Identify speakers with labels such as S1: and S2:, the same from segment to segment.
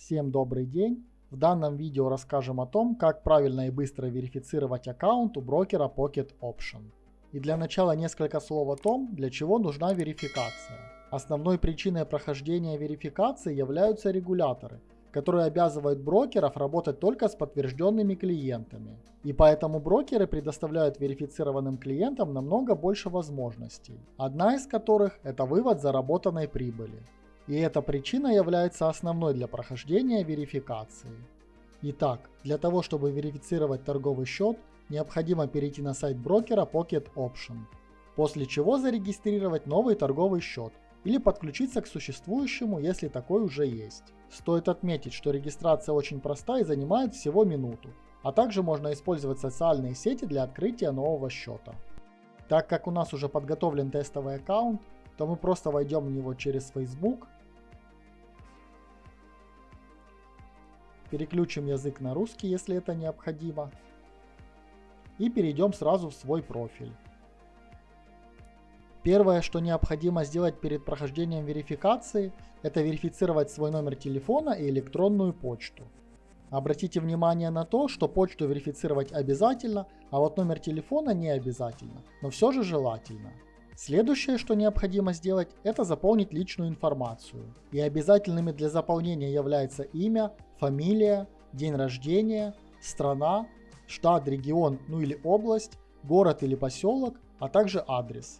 S1: Всем добрый день! В данном видео расскажем о том, как правильно и быстро верифицировать аккаунт у брокера Pocket Option. И для начала несколько слов о том, для чего нужна верификация. Основной причиной прохождения верификации являются регуляторы, которые обязывают брокеров работать только с подтвержденными клиентами. И поэтому брокеры предоставляют верифицированным клиентам намного больше возможностей, одна из которых это вывод заработанной прибыли и эта причина является основной для прохождения верификации. Итак, для того чтобы верифицировать торговый счет, необходимо перейти на сайт брокера Pocket Option, после чего зарегистрировать новый торговый счет или подключиться к существующему, если такой уже есть. Стоит отметить, что регистрация очень проста и занимает всего минуту, а также можно использовать социальные сети для открытия нового счета. Так как у нас уже подготовлен тестовый аккаунт, то мы просто войдем в него через Facebook Переключим язык на русский, если это необходимо. И перейдем сразу в свой профиль. Первое, что необходимо сделать перед прохождением верификации, это верифицировать свой номер телефона и электронную почту. Обратите внимание на то, что почту верифицировать обязательно, а вот номер телефона не обязательно, но все же желательно. Следующее, что необходимо сделать, это заполнить личную информацию. И обязательными для заполнения является имя, фамилия, день рождения, страна, штат, регион, ну или область, город или поселок, а также адрес.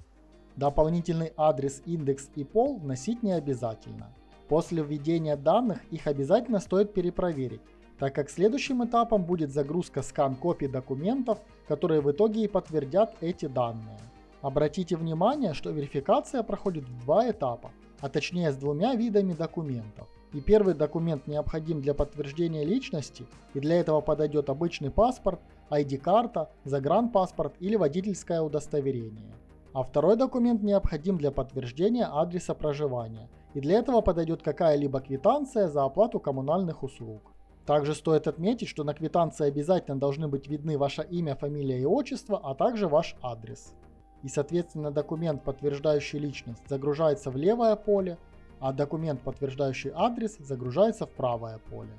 S1: Дополнительный адрес, индекс и пол вносить не обязательно. После введения данных их обязательно стоит перепроверить, так как следующим этапом будет загрузка скан копий документов, которые в итоге и подтвердят эти данные. Обратите внимание, что верификация проходит в два этапа, а точнее с двумя видами документов. И первый документ необходим для подтверждения личности, и для этого подойдет обычный паспорт, ID-карта, загранпаспорт или водительское удостоверение. А второй документ необходим для подтверждения адреса проживания, и для этого подойдет какая-либо квитанция за оплату коммунальных услуг. Также стоит отметить, что на квитанции обязательно должны быть видны ваше имя, фамилия и отчество, а также ваш адрес и соответственно документ, подтверждающий личность, загружается в левое поле, а документ, подтверждающий адрес, загружается в правое поле.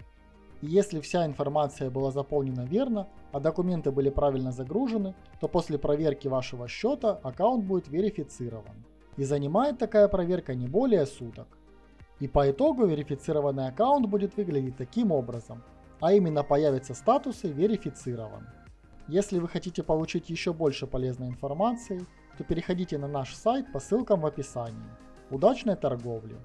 S1: И если вся информация была заполнена верно, а документы были правильно загружены, то после проверки вашего счета аккаунт будет верифицирован. И занимает такая проверка не более суток. И по итогу верифицированный аккаунт будет выглядеть таким образом, а именно появятся статусы «Верифицирован». Если вы хотите получить еще больше полезной информации, то переходите на наш сайт по ссылкам в описании. Удачной торговли!